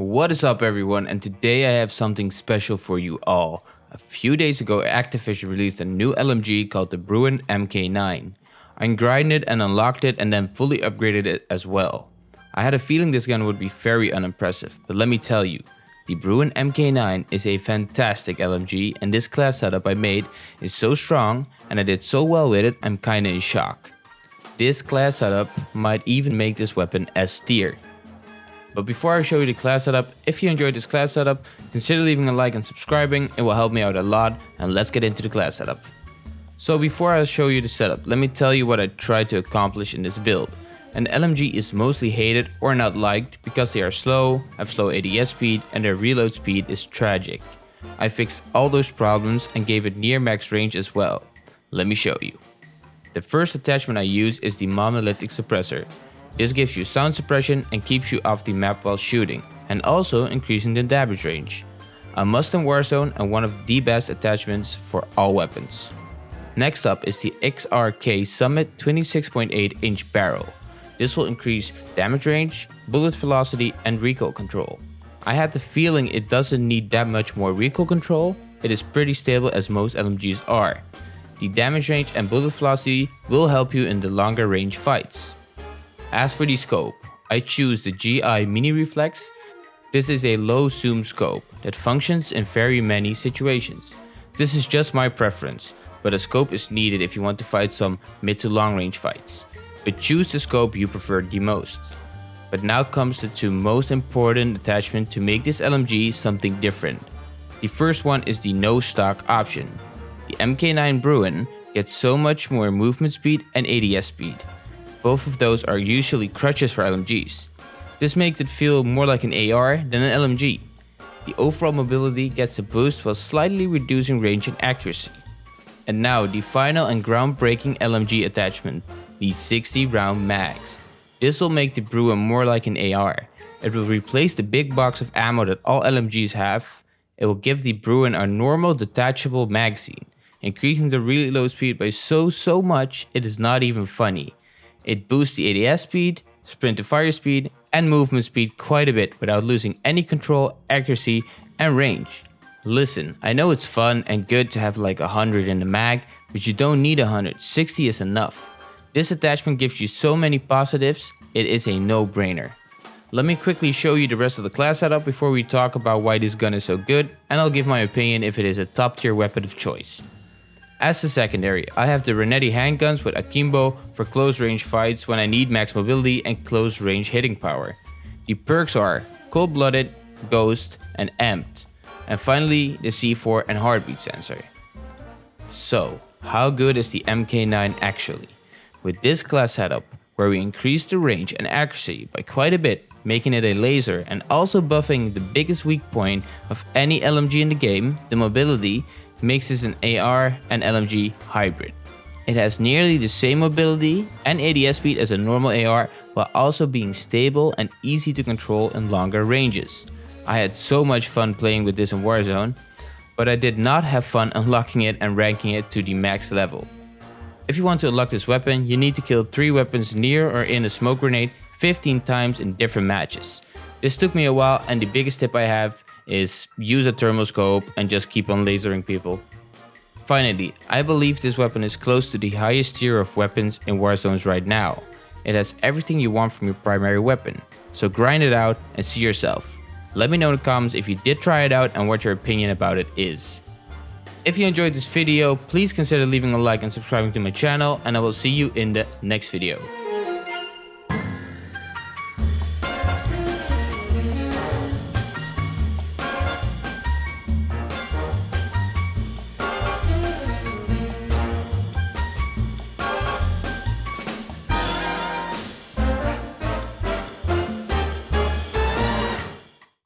What is up everyone and today I have something special for you all. A few days ago Activision released a new LMG called the Bruen MK9. I grinded it and unlocked it and then fully upgraded it as well. I had a feeling this gun would be very unimpressive, but let me tell you, the Bruen MK9 is a fantastic LMG and this class setup I made is so strong and I did so well with it I'm kinda in shock. This class setup might even make this weapon S tier. But before I show you the class setup, if you enjoyed this class setup, consider leaving a like and subscribing, it will help me out a lot and let's get into the class setup. So before I show you the setup, let me tell you what I tried to accomplish in this build. An LMG is mostly hated or not liked because they are slow, have slow ADS speed and their reload speed is tragic. I fixed all those problems and gave it near max range as well. Let me show you. The first attachment I use is the monolithic suppressor. This gives you sound suppression and keeps you off the map while shooting, and also increasing the damage range. A must in Warzone and one of the best attachments for all weapons. Next up is the XRK Summit 26.8 inch barrel. This will increase damage range, bullet velocity and recoil control. I had the feeling it doesn't need that much more recoil control, it is pretty stable as most LMGs are. The damage range and bullet velocity will help you in the longer range fights. As for the scope, I choose the GI Mini Reflex. This is a low zoom scope that functions in very many situations. This is just my preference, but a scope is needed if you want to fight some mid to long range fights. But choose the scope you prefer the most. But now comes the two most important attachments to make this LMG something different. The first one is the no stock option. The MK9 Bruen gets so much more movement speed and ADS speed. Both of those are usually crutches for LMGs. This makes it feel more like an AR than an LMG. The overall mobility gets a boost while slightly reducing range and accuracy. And now the final and groundbreaking LMG attachment, the 60 round mags. This will make the Bruen more like an AR. It will replace the big box of ammo that all LMGs have. It will give the Bruen a normal detachable magazine, increasing the reload speed by so so much it is not even funny. It boosts the ADS speed, sprint to fire speed, and movement speed quite a bit without losing any control, accuracy, and range. Listen, I know it's fun and good to have like 100 in the mag, but you don't need 100, 60 is enough. This attachment gives you so many positives, it is a no-brainer. Let me quickly show you the rest of the class setup before we talk about why this gun is so good, and I'll give my opinion if it is a top tier weapon of choice. As a secondary, I have the Renetti handguns with Akimbo for close range fights when I need max mobility and close range hitting power. The perks are Cold Blooded, Ghost, and Amped. And finally, the C4 and heartbeat sensor. So, how good is the MK9 actually? With this class setup, where we increase the range and accuracy by quite a bit, making it a laser and also buffing the biggest weak point of any LMG in the game, the mobility, makes an AR and LMG hybrid. It has nearly the same mobility and ADS speed as a normal AR while also being stable and easy to control in longer ranges. I had so much fun playing with this in Warzone, but I did not have fun unlocking it and ranking it to the max level. If you want to unlock this weapon, you need to kill 3 weapons near or in a smoke grenade 15 times in different matches. This took me a while and the biggest tip I have is use a thermoscope and just keep on lasering people. Finally, I believe this weapon is close to the highest tier of weapons in Warzones right now. It has everything you want from your primary weapon, so grind it out and see yourself. Let me know in the comments if you did try it out and what your opinion about it is. If you enjoyed this video, please consider leaving a like and subscribing to my channel and I will see you in the next video.